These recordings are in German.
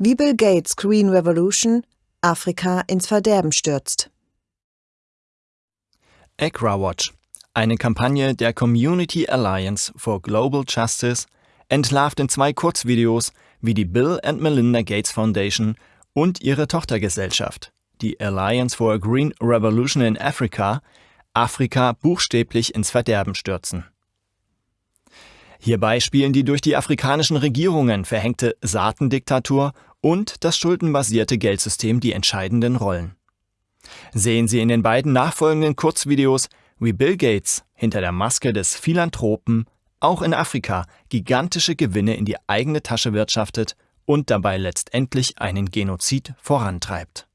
Wie Bill Gates Green Revolution Afrika ins Verderben stürzt. AgraWatch, eine Kampagne der Community Alliance for Global Justice, entlarvt in zwei Kurzvideos, wie die Bill and Melinda Gates Foundation und ihre Tochtergesellschaft, die Alliance for a Green Revolution in Africa, Afrika buchstäblich ins Verderben stürzen. Hierbei spielen die durch die afrikanischen Regierungen verhängte Saatendiktatur und das schuldenbasierte Geldsystem die entscheidenden Rollen. Sehen Sie in den beiden nachfolgenden Kurzvideos, wie Bill Gates hinter der Maske des Philanthropen auch in Afrika gigantische Gewinne in die eigene Tasche wirtschaftet und dabei letztendlich einen Genozid vorantreibt.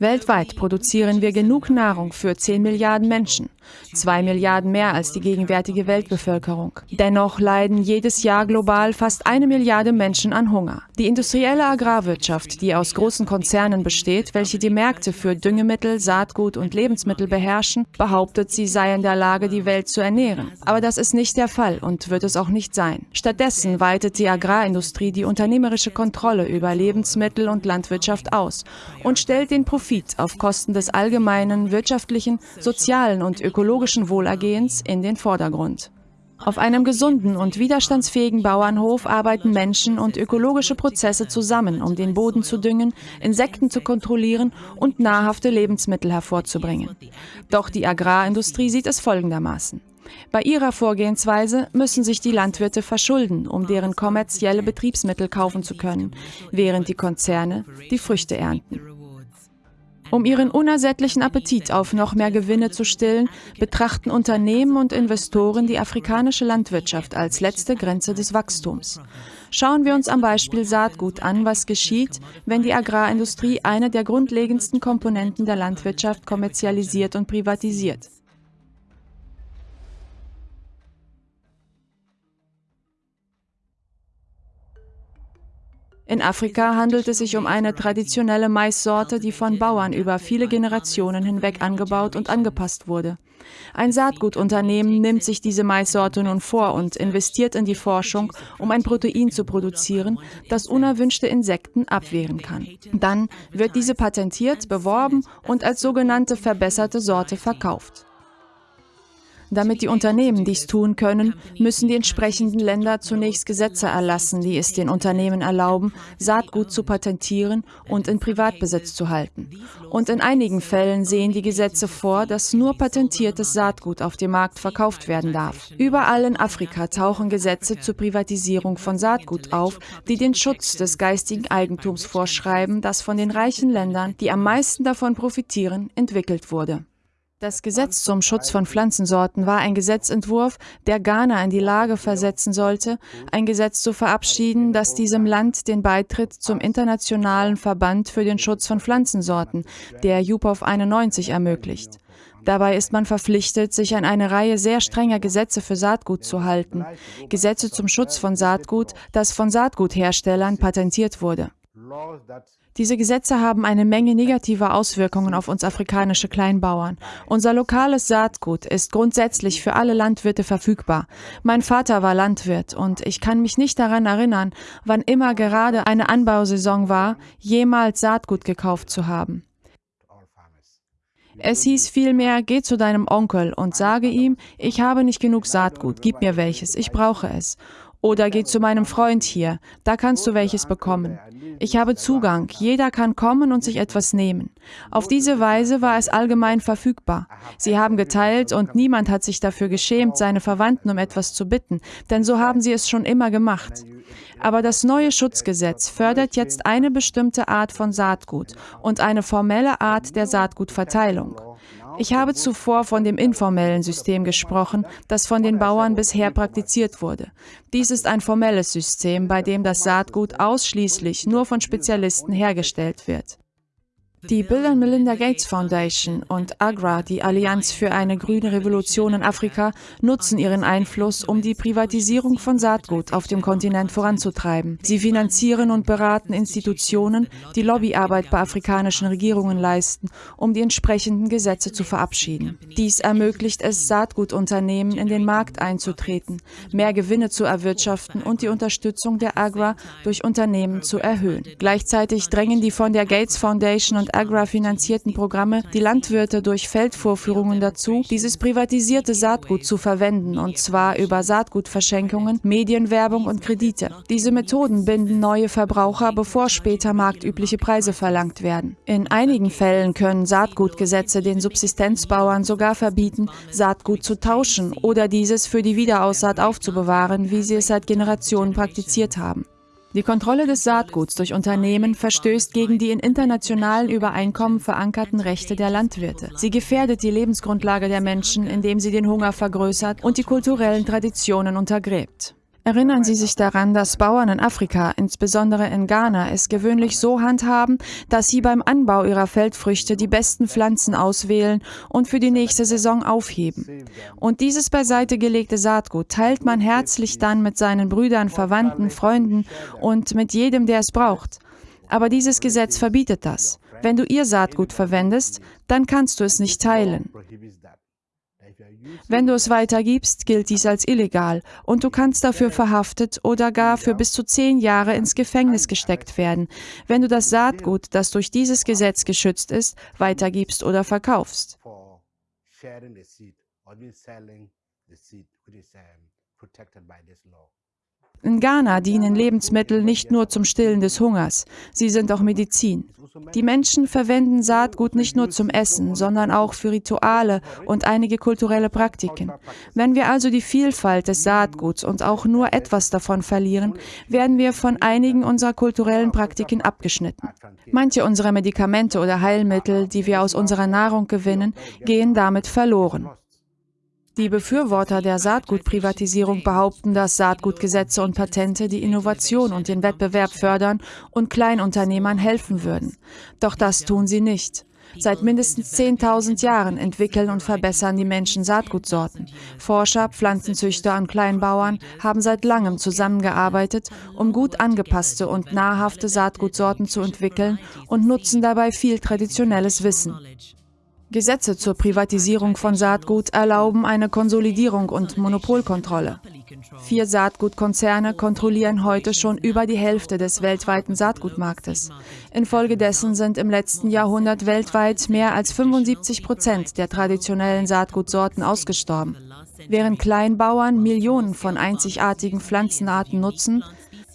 Weltweit produzieren wir genug Nahrung für 10 Milliarden Menschen, zwei Milliarden mehr als die gegenwärtige Weltbevölkerung. Dennoch leiden jedes Jahr global fast eine Milliarde Menschen an Hunger. Die industrielle Agrarwirtschaft, die aus großen Konzernen besteht, welche die Märkte für Düngemittel, Saatgut und Lebensmittel beherrschen, behauptet, sie sei in der Lage, die Welt zu ernähren. Aber das ist nicht der Fall und wird es auch nicht sein. Stattdessen weitet die Agrarindustrie die unternehmerische Kontrolle über Lebensmittel und Landwirtschaft aus und stellt den Profit Profit auf Kosten des allgemeinen wirtschaftlichen, sozialen und ökologischen Wohlergehens in den Vordergrund. Auf einem gesunden und widerstandsfähigen Bauernhof arbeiten Menschen und ökologische Prozesse zusammen, um den Boden zu düngen, Insekten zu kontrollieren und nahrhafte Lebensmittel hervorzubringen. Doch die Agrarindustrie sieht es folgendermaßen. Bei ihrer Vorgehensweise müssen sich die Landwirte verschulden, um deren kommerzielle Betriebsmittel kaufen zu können, während die Konzerne die Früchte ernten. Um ihren unersättlichen Appetit auf noch mehr Gewinne zu stillen, betrachten Unternehmen und Investoren die afrikanische Landwirtschaft als letzte Grenze des Wachstums. Schauen wir uns am Beispiel Saatgut an, was geschieht, wenn die Agrarindustrie eine der grundlegendsten Komponenten der Landwirtschaft kommerzialisiert und privatisiert. In Afrika handelt es sich um eine traditionelle Maissorte, die von Bauern über viele Generationen hinweg angebaut und angepasst wurde. Ein Saatgutunternehmen nimmt sich diese Maissorte nun vor und investiert in die Forschung, um ein Protein zu produzieren, das unerwünschte Insekten abwehren kann. Dann wird diese patentiert, beworben und als sogenannte verbesserte Sorte verkauft. Damit die Unternehmen dies tun können, müssen die entsprechenden Länder zunächst Gesetze erlassen, die es den Unternehmen erlauben, Saatgut zu patentieren und in Privatbesitz zu halten. Und in einigen Fällen sehen die Gesetze vor, dass nur patentiertes Saatgut auf dem Markt verkauft werden darf. Überall in Afrika tauchen Gesetze zur Privatisierung von Saatgut auf, die den Schutz des geistigen Eigentums vorschreiben, das von den reichen Ländern, die am meisten davon profitieren, entwickelt wurde. Das Gesetz zum Schutz von Pflanzensorten war ein Gesetzentwurf, der Ghana in die Lage versetzen sollte, ein Gesetz zu verabschieden, das diesem Land den Beitritt zum Internationalen Verband für den Schutz von Pflanzensorten, der UPOV 91, ermöglicht. Dabei ist man verpflichtet, sich an eine Reihe sehr strenger Gesetze für Saatgut zu halten. Gesetze zum Schutz von Saatgut, das von Saatgutherstellern patentiert wurde. Diese Gesetze haben eine Menge negativer Auswirkungen auf uns afrikanische Kleinbauern. Unser lokales Saatgut ist grundsätzlich für alle Landwirte verfügbar. Mein Vater war Landwirt und ich kann mich nicht daran erinnern, wann immer gerade eine Anbausaison war, jemals Saatgut gekauft zu haben. Es hieß vielmehr, geh zu deinem Onkel und sage ihm, ich habe nicht genug Saatgut, gib mir welches, ich brauche es. Oder geh zu meinem Freund hier, da kannst du welches bekommen. Ich habe Zugang, jeder kann kommen und sich etwas nehmen. Auf diese Weise war es allgemein verfügbar. Sie haben geteilt und niemand hat sich dafür geschämt, seine Verwandten um etwas zu bitten, denn so haben sie es schon immer gemacht. Aber das neue Schutzgesetz fördert jetzt eine bestimmte Art von Saatgut und eine formelle Art der Saatgutverteilung. Ich habe zuvor von dem informellen System gesprochen, das von den Bauern bisher praktiziert wurde. Dies ist ein formelles System, bei dem das Saatgut ausschließlich nur von Spezialisten hergestellt wird. Die Bill and Melinda Gates Foundation und AGRA, die Allianz für eine grüne Revolution in Afrika, nutzen ihren Einfluss, um die Privatisierung von Saatgut auf dem Kontinent voranzutreiben. Sie finanzieren und beraten Institutionen, die Lobbyarbeit bei afrikanischen Regierungen leisten, um die entsprechenden Gesetze zu verabschieden. Dies ermöglicht es Saatgutunternehmen, in den Markt einzutreten, mehr Gewinne zu erwirtschaften und die Unterstützung der AGRA durch Unternehmen zu erhöhen. Gleichzeitig drängen die von der Gates Foundation und Agra finanzierten Programme die Landwirte durch Feldvorführungen dazu, dieses privatisierte Saatgut zu verwenden, und zwar über Saatgutverschenkungen, Medienwerbung und Kredite. Diese Methoden binden neue Verbraucher, bevor später marktübliche Preise verlangt werden. In einigen Fällen können Saatgutgesetze den Subsistenzbauern sogar verbieten, Saatgut zu tauschen oder dieses für die Wiederaussaat aufzubewahren, wie sie es seit Generationen praktiziert haben. Die Kontrolle des Saatguts durch Unternehmen verstößt gegen die in internationalen Übereinkommen verankerten Rechte der Landwirte. Sie gefährdet die Lebensgrundlage der Menschen, indem sie den Hunger vergrößert und die kulturellen Traditionen untergräbt. Erinnern Sie sich daran, dass Bauern in Afrika, insbesondere in Ghana, es gewöhnlich so handhaben, dass sie beim Anbau ihrer Feldfrüchte die besten Pflanzen auswählen und für die nächste Saison aufheben. Und dieses beiseite gelegte Saatgut teilt man herzlich dann mit seinen Brüdern, Verwandten, Freunden und mit jedem, der es braucht. Aber dieses Gesetz verbietet das. Wenn du ihr Saatgut verwendest, dann kannst du es nicht teilen. Wenn du es weitergibst, gilt dies als illegal und du kannst dafür verhaftet oder gar für bis zu zehn Jahre ins Gefängnis gesteckt werden, wenn du das Saatgut, das durch dieses Gesetz geschützt ist, weitergibst oder verkaufst. In Ghana dienen Lebensmittel nicht nur zum Stillen des Hungers, sie sind auch Medizin. Die Menschen verwenden Saatgut nicht nur zum Essen, sondern auch für Rituale und einige kulturelle Praktiken. Wenn wir also die Vielfalt des Saatguts und auch nur etwas davon verlieren, werden wir von einigen unserer kulturellen Praktiken abgeschnitten. Manche unserer Medikamente oder Heilmittel, die wir aus unserer Nahrung gewinnen, gehen damit verloren. Die Befürworter der Saatgutprivatisierung behaupten, dass Saatgutgesetze und Patente die Innovation und den Wettbewerb fördern und Kleinunternehmern helfen würden. Doch das tun sie nicht. Seit mindestens 10.000 Jahren entwickeln und verbessern die Menschen Saatgutsorten. Forscher, Pflanzenzüchter und Kleinbauern haben seit langem zusammengearbeitet, um gut angepasste und nahrhafte Saatgutsorten zu entwickeln und nutzen dabei viel traditionelles Wissen. Gesetze zur Privatisierung von Saatgut erlauben eine Konsolidierung und Monopolkontrolle. Vier Saatgutkonzerne kontrollieren heute schon über die Hälfte des weltweiten Saatgutmarktes. Infolgedessen sind im letzten Jahrhundert weltweit mehr als 75 Prozent der traditionellen Saatgutsorten ausgestorben. Während Kleinbauern Millionen von einzigartigen Pflanzenarten nutzen,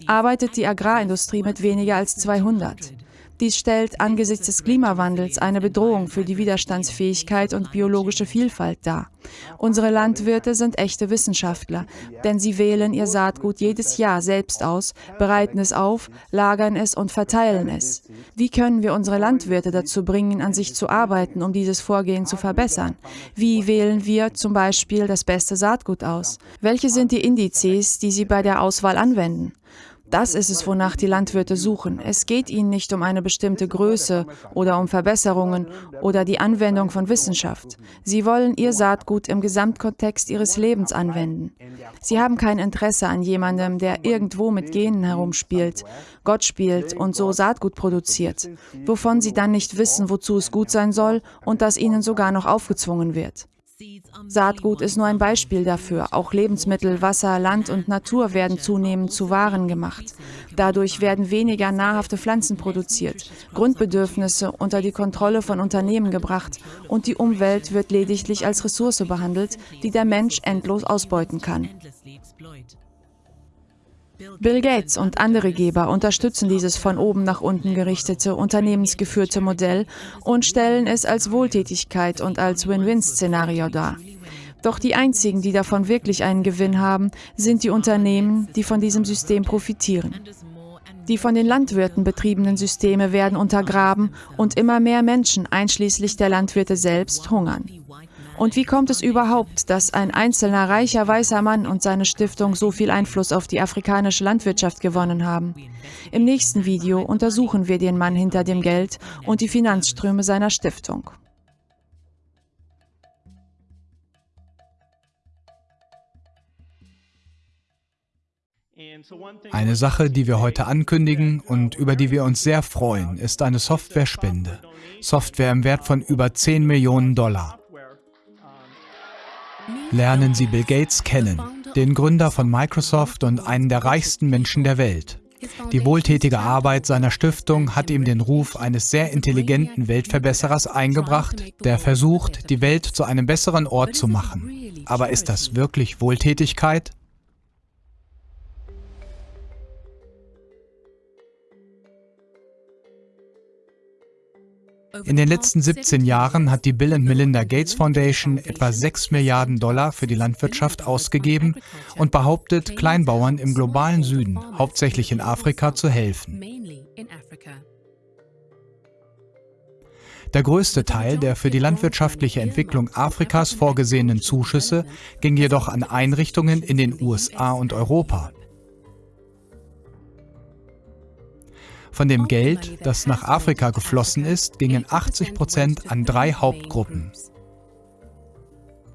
arbeitet die Agrarindustrie mit weniger als 200. Dies stellt angesichts des Klimawandels eine Bedrohung für die Widerstandsfähigkeit und biologische Vielfalt dar. Unsere Landwirte sind echte Wissenschaftler, denn sie wählen ihr Saatgut jedes Jahr selbst aus, bereiten es auf, lagern es und verteilen es. Wie können wir unsere Landwirte dazu bringen, an sich zu arbeiten, um dieses Vorgehen zu verbessern? Wie wählen wir zum Beispiel das beste Saatgut aus? Welche sind die Indizes, die sie bei der Auswahl anwenden? Das ist es, wonach die Landwirte suchen. Es geht ihnen nicht um eine bestimmte Größe oder um Verbesserungen oder die Anwendung von Wissenschaft. Sie wollen ihr Saatgut im Gesamtkontext ihres Lebens anwenden. Sie haben kein Interesse an jemandem, der irgendwo mit Genen herumspielt, Gott spielt und so Saatgut produziert, wovon sie dann nicht wissen, wozu es gut sein soll und das ihnen sogar noch aufgezwungen wird. Saatgut ist nur ein Beispiel dafür. Auch Lebensmittel, Wasser, Land und Natur werden zunehmend zu Waren gemacht. Dadurch werden weniger nahrhafte Pflanzen produziert, Grundbedürfnisse unter die Kontrolle von Unternehmen gebracht und die Umwelt wird lediglich als Ressource behandelt, die der Mensch endlos ausbeuten kann. Bill Gates und andere Geber unterstützen dieses von oben nach unten gerichtete, unternehmensgeführte Modell und stellen es als Wohltätigkeit und als Win-Win-Szenario dar. Doch die einzigen, die davon wirklich einen Gewinn haben, sind die Unternehmen, die von diesem System profitieren. Die von den Landwirten betriebenen Systeme werden untergraben und immer mehr Menschen, einschließlich der Landwirte selbst, hungern. Und wie kommt es überhaupt, dass ein einzelner reicher weißer Mann und seine Stiftung so viel Einfluss auf die afrikanische Landwirtschaft gewonnen haben? Im nächsten Video untersuchen wir den Mann hinter dem Geld und die Finanzströme seiner Stiftung. Eine Sache, die wir heute ankündigen und über die wir uns sehr freuen, ist eine Software-Spende. Software im Wert von über 10 Millionen Dollar. Lernen Sie Bill Gates kennen, den Gründer von Microsoft und einen der reichsten Menschen der Welt. Die wohltätige Arbeit seiner Stiftung hat ihm den Ruf eines sehr intelligenten Weltverbesserers eingebracht, der versucht, die Welt zu einem besseren Ort zu machen. Aber ist das wirklich Wohltätigkeit? In den letzten 17 Jahren hat die Bill and Melinda Gates Foundation etwa 6 Milliarden Dollar für die Landwirtschaft ausgegeben und behauptet, Kleinbauern im globalen Süden, hauptsächlich in Afrika, zu helfen. Der größte Teil der für die landwirtschaftliche Entwicklung Afrikas vorgesehenen Zuschüsse ging jedoch an Einrichtungen in den USA und Europa. Von dem Geld, das nach Afrika geflossen ist, gingen 80 Prozent an drei Hauptgruppen.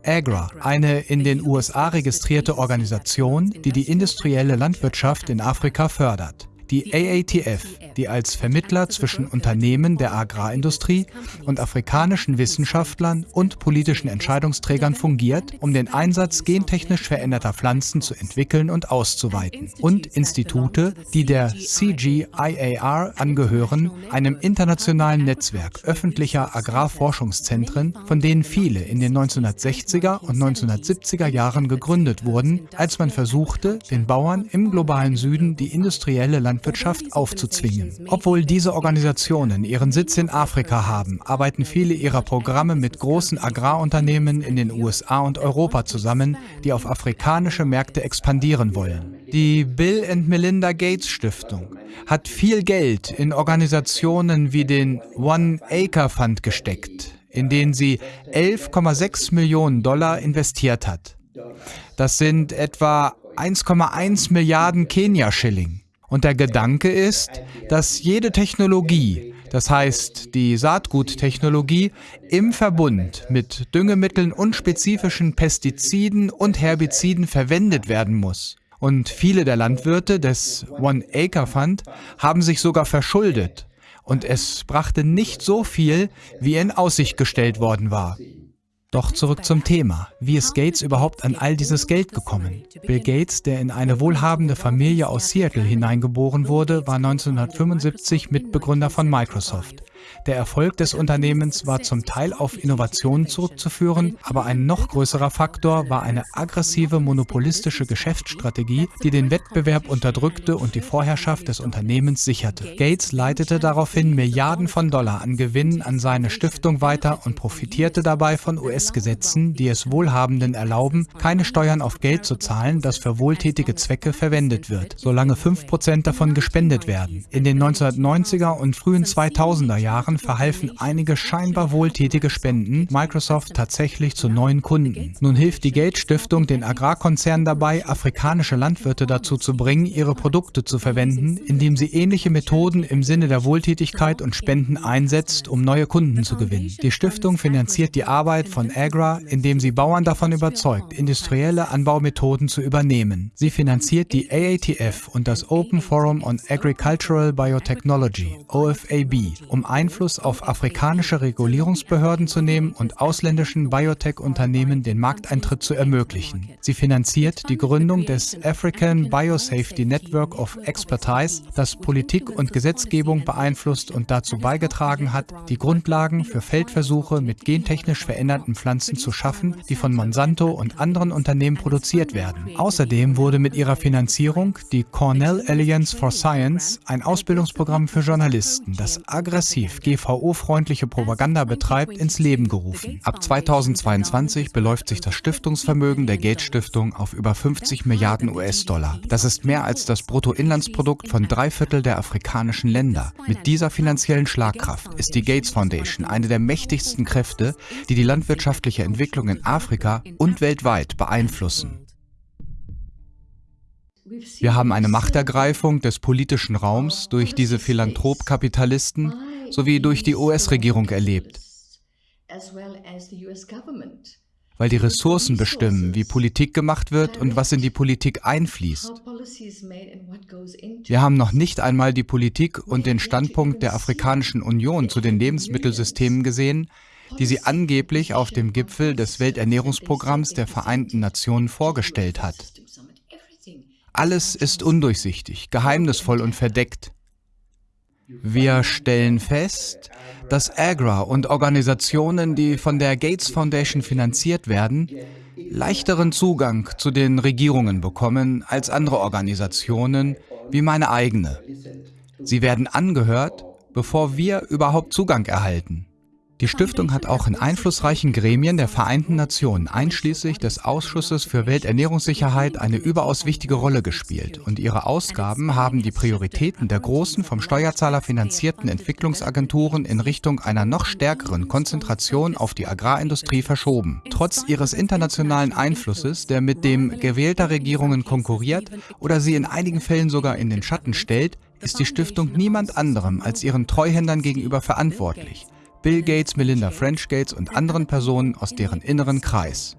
AGRA, eine in den USA registrierte Organisation, die die industrielle Landwirtschaft in Afrika fördert die AATF, die als Vermittler zwischen Unternehmen der Agrarindustrie und afrikanischen Wissenschaftlern und politischen Entscheidungsträgern fungiert, um den Einsatz gentechnisch veränderter Pflanzen zu entwickeln und auszuweiten, und Institute, die der CGIAR angehören, einem internationalen Netzwerk öffentlicher Agrarforschungszentren, von denen viele in den 1960er und 1970er Jahren gegründet wurden, als man versuchte, den Bauern im globalen Süden die industrielle Landwirtschaft Landwirtschaft aufzuzwingen. Obwohl diese Organisationen ihren Sitz in Afrika haben, arbeiten viele ihrer Programme mit großen Agrarunternehmen in den USA und Europa zusammen, die auf afrikanische Märkte expandieren wollen. Die Bill and Melinda Gates Stiftung hat viel Geld in Organisationen wie den One Acre Fund gesteckt, in den sie 11,6 Millionen Dollar investiert hat. Das sind etwa 1,1 Milliarden Kenia-Schilling. Und der Gedanke ist, dass jede Technologie, das heißt die Saatguttechnologie, im Verbund mit Düngemitteln und spezifischen Pestiziden und Herbiziden verwendet werden muss. Und viele der Landwirte des One Acre Fund haben sich sogar verschuldet. Und es brachte nicht so viel, wie in Aussicht gestellt worden war. Doch zurück zum Thema. Wie ist Gates überhaupt an all dieses Geld gekommen? Bill Gates, der in eine wohlhabende Familie aus Seattle hineingeboren wurde, war 1975 Mitbegründer von Microsoft. Der Erfolg des Unternehmens war zum Teil auf Innovationen zurückzuführen, aber ein noch größerer Faktor war eine aggressive monopolistische Geschäftsstrategie, die den Wettbewerb unterdrückte und die Vorherrschaft des Unternehmens sicherte. Gates leitete daraufhin Milliarden von Dollar an Gewinnen an seine Stiftung weiter und profitierte dabei von US-Gesetzen, die es Wohlhabenden erlauben, keine Steuern auf Geld zu zahlen, das für wohltätige Zwecke verwendet wird, solange 5% davon gespendet werden. In den 1990er und frühen 2000er Jahren Jahren verhalfen einige scheinbar wohltätige Spenden Microsoft tatsächlich zu neuen Kunden. Nun hilft die Gates Stiftung den Agrarkonzernen dabei, afrikanische Landwirte dazu zu bringen, ihre Produkte zu verwenden, indem sie ähnliche Methoden im Sinne der Wohltätigkeit und Spenden einsetzt, um neue Kunden zu gewinnen. Die Stiftung finanziert die Arbeit von Agra, indem sie Bauern davon überzeugt, industrielle Anbaumethoden zu übernehmen. Sie finanziert die AATF und das Open Forum on Agricultural Biotechnology, OFAB, um ein Einfluss auf afrikanische Regulierungsbehörden zu nehmen und ausländischen Biotech-Unternehmen den Markteintritt zu ermöglichen. Sie finanziert die Gründung des African Biosafety Network of Expertise, das Politik und Gesetzgebung beeinflusst und dazu beigetragen hat, die Grundlagen für Feldversuche mit gentechnisch veränderten Pflanzen zu schaffen, die von Monsanto und anderen Unternehmen produziert werden. Außerdem wurde mit ihrer Finanzierung die Cornell Alliance for Science, ein Ausbildungsprogramm für Journalisten, das aggressiv DSGVO-freundliche Propaganda betreibt, ins Leben gerufen. Ab 2022 beläuft sich das Stiftungsvermögen der Gates Stiftung auf über 50 Milliarden US-Dollar. Das ist mehr als das Bruttoinlandsprodukt von drei Viertel der afrikanischen Länder. Mit dieser finanziellen Schlagkraft ist die Gates Foundation eine der mächtigsten Kräfte, die die landwirtschaftliche Entwicklung in Afrika und weltweit beeinflussen. Wir haben eine Machtergreifung des politischen Raums durch diese Philanthrop-Kapitalisten sowie durch die US-Regierung erlebt, weil die Ressourcen bestimmen, wie Politik gemacht wird und was in die Politik einfließt. Wir haben noch nicht einmal die Politik und den Standpunkt der Afrikanischen Union zu den Lebensmittelsystemen gesehen, die sie angeblich auf dem Gipfel des Welternährungsprogramms der Vereinten Nationen vorgestellt hat. Alles ist undurchsichtig, geheimnisvoll und verdeckt. Wir stellen fest, dass AGRA und Organisationen, die von der Gates Foundation finanziert werden, leichteren Zugang zu den Regierungen bekommen als andere Organisationen wie meine eigene. Sie werden angehört, bevor wir überhaupt Zugang erhalten. Die Stiftung hat auch in einflussreichen Gremien der Vereinten Nationen, einschließlich des Ausschusses für Welternährungssicherheit, eine überaus wichtige Rolle gespielt und ihre Ausgaben haben die Prioritäten der großen, vom Steuerzahler finanzierten Entwicklungsagenturen in Richtung einer noch stärkeren Konzentration auf die Agrarindustrie verschoben. Trotz ihres internationalen Einflusses, der mit dem gewählter Regierungen konkurriert oder sie in einigen Fällen sogar in den Schatten stellt, ist die Stiftung niemand anderem als ihren Treuhändern gegenüber verantwortlich. Bill Gates, Melinda French Gates und anderen Personen aus deren inneren Kreis.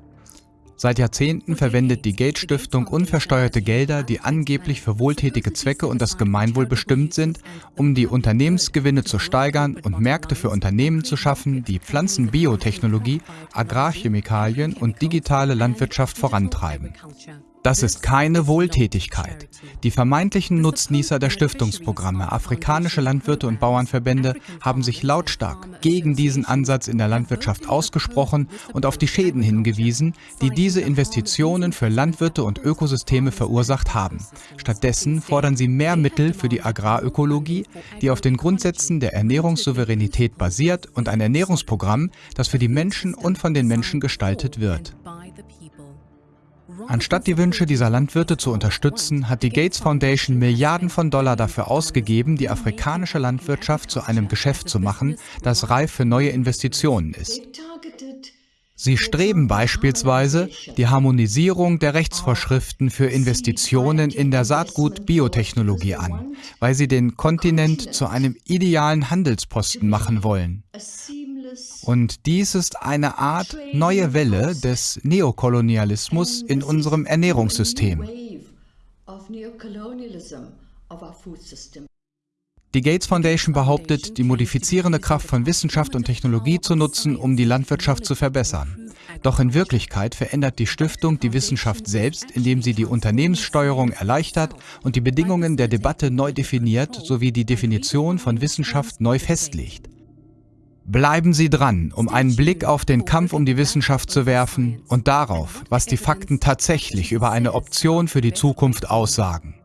Seit Jahrzehnten verwendet die Gates Stiftung unversteuerte Gelder, die angeblich für wohltätige Zwecke und das Gemeinwohl bestimmt sind, um die Unternehmensgewinne zu steigern und Märkte für Unternehmen zu schaffen, die Pflanzenbiotechnologie, Agrarchemikalien und digitale Landwirtschaft vorantreiben. Das ist keine Wohltätigkeit. Die vermeintlichen Nutznießer der Stiftungsprogramme, afrikanische Landwirte und Bauernverbände, haben sich lautstark gegen diesen Ansatz in der Landwirtschaft ausgesprochen und auf die Schäden hingewiesen, die diese Investitionen für Landwirte und Ökosysteme verursacht haben. Stattdessen fordern sie mehr Mittel für die Agrarökologie, die auf den Grundsätzen der Ernährungssouveränität basiert und ein Ernährungsprogramm, das für die Menschen und von den Menschen gestaltet wird. Anstatt die Wünsche dieser Landwirte zu unterstützen, hat die Gates Foundation Milliarden von Dollar dafür ausgegeben, die afrikanische Landwirtschaft zu einem Geschäft zu machen, das reif für neue Investitionen ist. Sie streben beispielsweise die Harmonisierung der Rechtsvorschriften für Investitionen in der Saatgut-Biotechnologie an, weil sie den Kontinent zu einem idealen Handelsposten machen wollen. Und dies ist eine Art neue Welle des Neokolonialismus in unserem Ernährungssystem. Die Gates Foundation behauptet, die modifizierende Kraft von Wissenschaft und Technologie zu nutzen, um die Landwirtschaft zu verbessern. Doch in Wirklichkeit verändert die Stiftung die Wissenschaft selbst, indem sie die Unternehmenssteuerung erleichtert und die Bedingungen der Debatte neu definiert sowie die Definition von Wissenschaft neu festlegt. Bleiben Sie dran, um einen Blick auf den Kampf um die Wissenschaft zu werfen und darauf, was die Fakten tatsächlich über eine Option für die Zukunft aussagen.